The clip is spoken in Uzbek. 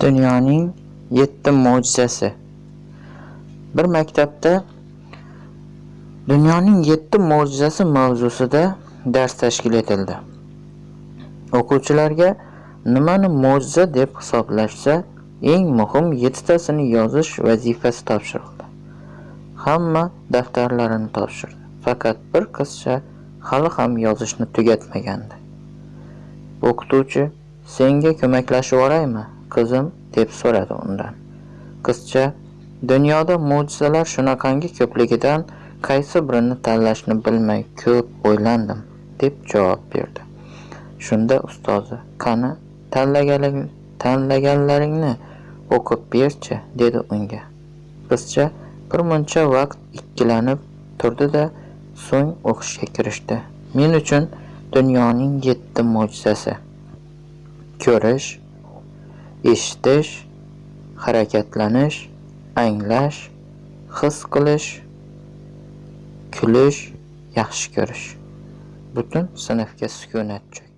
Dunyoning yetti mo'jizasi. Bir maktabda Dunyoning yetti mo'jizasi mavzusida dars tashkil etildi. O'quvchilarga nimani mo'jiza deb hisoblashsa, eng muhim 7 tasini yozish vazifasi topshirildi. Hamma daftarlarini topshirdi, faqat bir qizcha hali ham yozishni tugatmagandi. O'qituvchi "Senga ko'maklashib oraymi? Qizim?" deb so'radi undan. Qizcha "Dunyoda mo'jizalar shunaqangi ko'pligidan qaysi birini tanlashni bilmay ko'p o'ylandim" deb javob berdi. Shunda ustozi "Qani, tanlaganlaringni o'qib berchi" dedi unga. Qizcha bir muncha vaqt ikkilanib turdi-da, so'ng o'qishga kirishdi. Men uchun dunyoning 7 mo'jizasi: ko'rish, eshitish, harakatlanish, anglash, his qilish, kulish, yaxshi ko'rish. Butun sinfga sukunat cho'kdi.